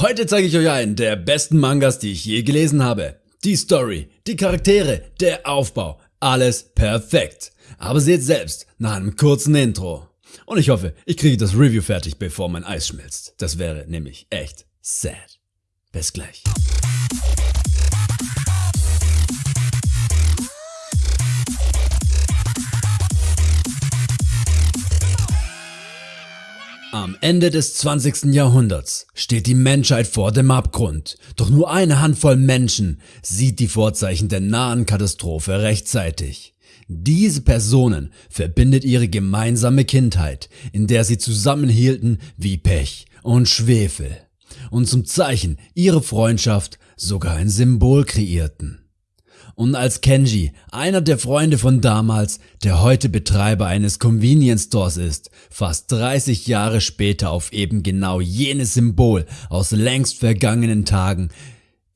Heute zeige ich euch einen der besten Mangas, die ich je gelesen habe. Die Story, die Charaktere, der Aufbau, alles perfekt. Aber seht selbst nach einem kurzen Intro. Und ich hoffe, ich kriege das Review fertig, bevor mein Eis schmilzt. Das wäre nämlich echt sad. Bis gleich. Am Ende des 20. Jahrhunderts steht die Menschheit vor dem Abgrund, doch nur eine Handvoll Menschen sieht die Vorzeichen der nahen Katastrophe rechtzeitig. Diese Personen verbindet ihre gemeinsame Kindheit, in der sie zusammenhielten wie Pech und Schwefel und zum Zeichen ihrer Freundschaft sogar ein Symbol kreierten. Und als Kenji, einer der Freunde von damals, der heute Betreiber eines Convenience Stores ist, fast 30 Jahre später auf eben genau jenes Symbol aus längst vergangenen Tagen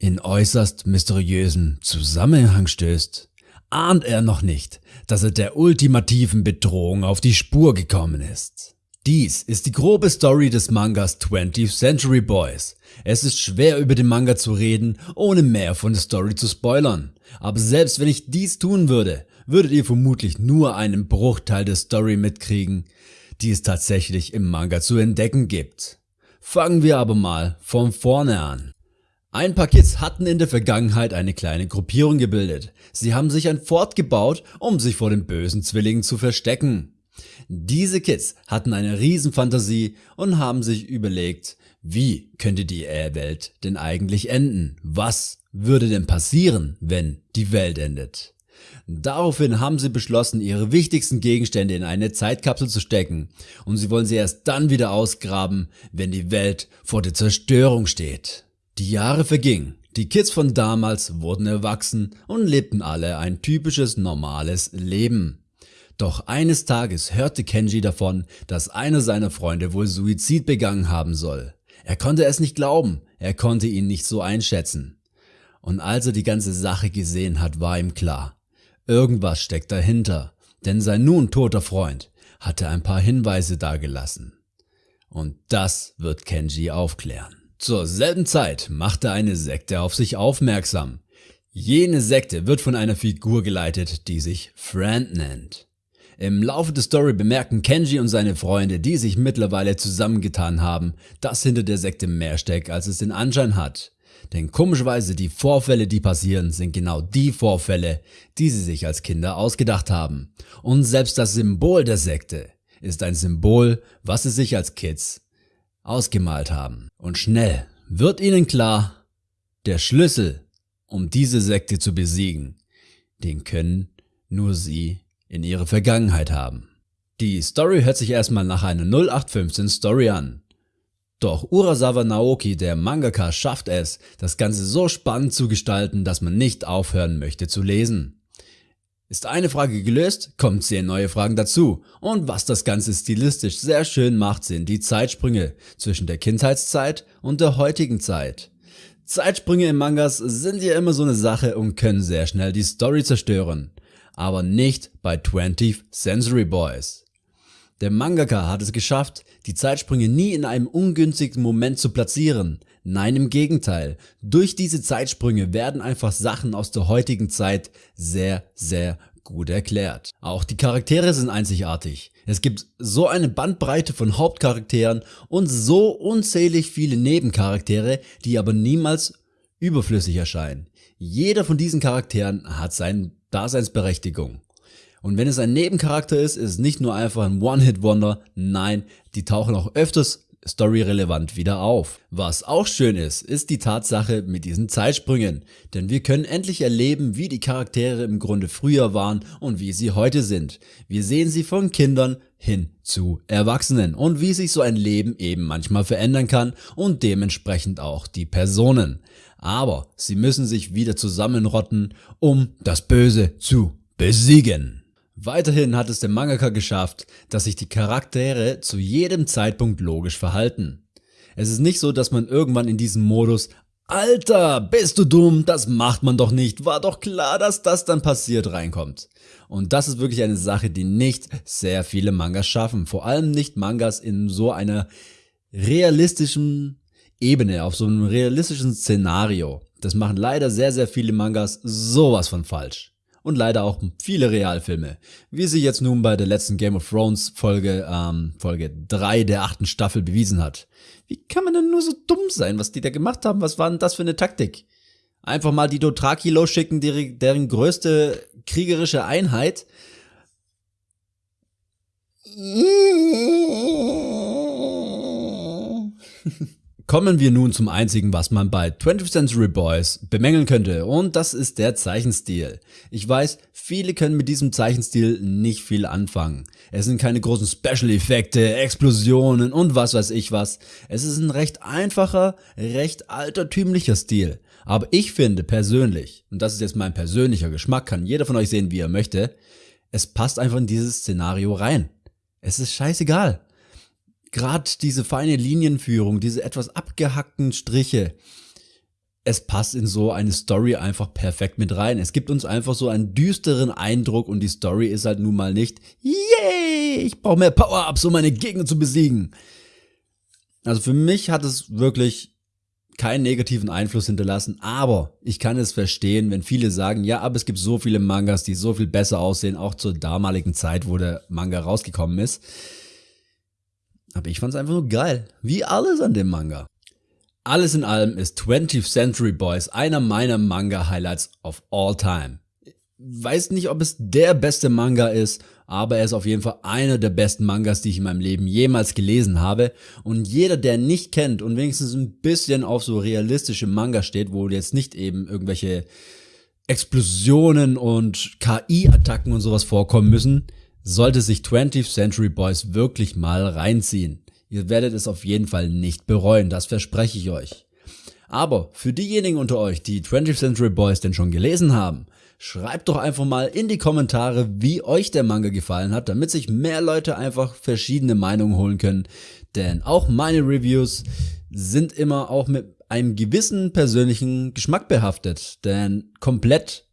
in äußerst mysteriösen Zusammenhang stößt, ahnt er noch nicht, dass er der ultimativen Bedrohung auf die Spur gekommen ist. Dies ist die grobe Story des Mangas 20th Century Boys. Es ist schwer über den Manga zu reden, ohne mehr von der Story zu spoilern. Aber selbst wenn ich dies tun würde, würdet ihr vermutlich nur einen Bruchteil der Story mitkriegen, die es tatsächlich im Manga zu entdecken gibt. Fangen wir aber mal von vorne an. Ein paar Kids hatten in der Vergangenheit eine kleine Gruppierung gebildet. Sie haben sich ein Fort gebaut, um sich vor den bösen Zwillingen zu verstecken. Diese Kids hatten eine Riesenfantasie und haben sich überlegt, wie könnte die Welt denn eigentlich enden? Was würde denn passieren, wenn die Welt endet? Daraufhin haben sie beschlossen, ihre wichtigsten Gegenstände in eine Zeitkapsel zu stecken und sie wollen sie erst dann wieder ausgraben, wenn die Welt vor der Zerstörung steht. Die Jahre vergingen, die Kids von damals wurden erwachsen und lebten alle ein typisches normales Leben. Doch eines Tages hörte Kenji davon, dass einer seiner Freunde wohl Suizid begangen haben soll. Er konnte es nicht glauben, er konnte ihn nicht so einschätzen. Und als er die ganze Sache gesehen hat, war ihm klar, irgendwas steckt dahinter, denn sein nun toter Freund hatte ein paar Hinweise dagelassen. Und das wird Kenji aufklären. Zur selben Zeit machte eine Sekte auf sich aufmerksam. Jene Sekte wird von einer Figur geleitet, die sich Friend nennt. Im Laufe der Story bemerken Kenji und seine Freunde, die sich mittlerweile zusammengetan haben, dass hinter der Sekte mehr steckt, als es den Anschein hat. Denn komischerweise die Vorfälle, die passieren, sind genau die Vorfälle, die sie sich als Kinder ausgedacht haben. Und selbst das Symbol der Sekte ist ein Symbol, was sie sich als Kids ausgemalt haben. Und schnell wird ihnen klar, der Schlüssel, um diese Sekte zu besiegen, den können nur sie in ihre Vergangenheit haben. Die Story hört sich erstmal nach einer 0815 Story an. Doch Urasawa Naoki, der Mangaka, schafft es, das Ganze so spannend zu gestalten, dass man nicht aufhören möchte zu lesen. Ist eine Frage gelöst, kommen zehn neue Fragen dazu. Und was das Ganze stilistisch sehr schön macht, sind die Zeitsprünge zwischen der Kindheitszeit und der heutigen Zeit. Zeitsprünge in Mangas sind ja immer so eine Sache und können sehr schnell die Story zerstören aber nicht bei 20th Century Boys. Der Mangaka hat es geschafft, die Zeitsprünge nie in einem ungünstigen Moment zu platzieren. Nein, im Gegenteil. Durch diese Zeitsprünge werden einfach Sachen aus der heutigen Zeit sehr, sehr gut erklärt. Auch die Charaktere sind einzigartig. Es gibt so eine Bandbreite von Hauptcharakteren und so unzählig viele Nebencharaktere, die aber niemals überflüssig erscheinen. Jeder von diesen Charakteren hat seinen Daseinsberechtigung. Und wenn es ein Nebencharakter ist, ist es nicht nur einfach ein One-Hit-Wonder, nein, die tauchen auch öfters storyrelevant wieder auf. Was auch schön ist, ist die Tatsache mit diesen Zeitsprüngen, denn wir können endlich erleben, wie die Charaktere im Grunde früher waren und wie sie heute sind. Wir sehen sie von Kindern hin zu Erwachsenen und wie sich so ein Leben eben manchmal verändern kann und dementsprechend auch die Personen aber sie müssen sich wieder zusammenrotten, um das Böse zu besiegen. Weiterhin hat es der Mangaka geschafft, dass sich die Charaktere zu jedem Zeitpunkt logisch verhalten. Es ist nicht so, dass man irgendwann in diesem Modus Alter, bist du dumm, das macht man doch nicht, war doch klar, dass das dann passiert reinkommt. Und das ist wirklich eine Sache, die nicht sehr viele Mangas schaffen, vor allem nicht Mangas in so einer realistischen Ebene, auf so einem realistischen Szenario. Das machen leider sehr, sehr viele Mangas sowas von falsch. Und leider auch viele Realfilme. Wie sich jetzt nun bei der letzten Game of Thrones Folge, ähm, Folge 3 der achten Staffel bewiesen hat. Wie kann man denn nur so dumm sein, was die da gemacht haben? Was war denn das für eine Taktik? Einfach mal die Dothraki losschicken, deren größte kriegerische Einheit. Kommen wir nun zum einzigen, was man bei 20th Century Boys bemängeln könnte und das ist der Zeichenstil. Ich weiß, viele können mit diesem Zeichenstil nicht viel anfangen. Es sind keine großen Special-Effekte, Explosionen und was weiß ich was. Es ist ein recht einfacher, recht altertümlicher Stil. Aber ich finde persönlich, und das ist jetzt mein persönlicher Geschmack, kann jeder von euch sehen, wie er möchte, es passt einfach in dieses Szenario rein. Es ist scheißegal gerade diese feine Linienführung, diese etwas abgehackten Striche, es passt in so eine Story einfach perfekt mit rein. Es gibt uns einfach so einen düsteren Eindruck und die Story ist halt nun mal nicht, yay, ich brauche mehr Power-Ups, um meine Gegner zu besiegen. Also für mich hat es wirklich keinen negativen Einfluss hinterlassen, aber ich kann es verstehen, wenn viele sagen, ja, aber es gibt so viele Mangas, die so viel besser aussehen, auch zur damaligen Zeit, wo der Manga rausgekommen ist. Aber ich fand's einfach nur geil. Wie alles an dem Manga. Alles in allem ist 20th Century Boys einer meiner Manga-Highlights of all time. Weiß nicht, ob es der beste Manga ist, aber er ist auf jeden Fall einer der besten Mangas, die ich in meinem Leben jemals gelesen habe. Und jeder, der nicht kennt und wenigstens ein bisschen auf so realistische Manga steht, wo jetzt nicht eben irgendwelche Explosionen und KI-Attacken und sowas vorkommen müssen, sollte sich 20th Century Boys wirklich mal reinziehen. Ihr werdet es auf jeden Fall nicht bereuen, das verspreche ich euch. Aber für diejenigen unter euch, die 20th Century Boys denn schon gelesen haben, schreibt doch einfach mal in die Kommentare, wie euch der Manga gefallen hat, damit sich mehr Leute einfach verschiedene Meinungen holen können. Denn auch meine Reviews sind immer auch mit einem gewissen persönlichen Geschmack behaftet. Denn komplett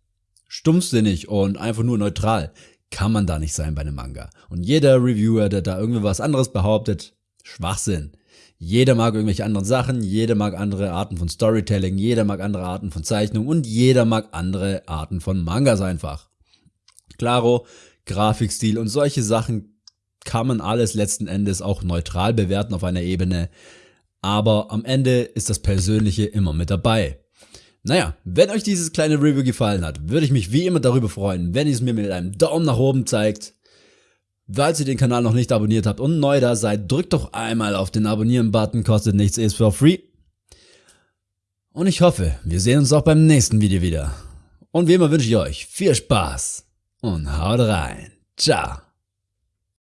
stumpfsinnig und einfach nur neutral kann man da nicht sein bei einem Manga. Und jeder Reviewer, der da irgendwie was anderes behauptet, Schwachsinn. Jeder mag irgendwelche anderen Sachen, jeder mag andere Arten von Storytelling, jeder mag andere Arten von Zeichnung und jeder mag andere Arten von Mangas einfach. Klaro, Grafikstil und solche Sachen kann man alles letzten Endes auch neutral bewerten auf einer Ebene, aber am Ende ist das Persönliche immer mit dabei. Naja, wenn euch dieses kleine Review gefallen hat, würde ich mich wie immer darüber freuen, wenn ihr es mir mit einem Daumen nach oben zeigt. Falls ihr den Kanal noch nicht abonniert habt und neu da seid, drückt doch einmal auf den Abonnieren-Button, kostet nichts, ist for free. Und ich hoffe, wir sehen uns auch beim nächsten Video wieder. Und wie immer wünsche ich euch viel Spaß und haut rein. Ciao.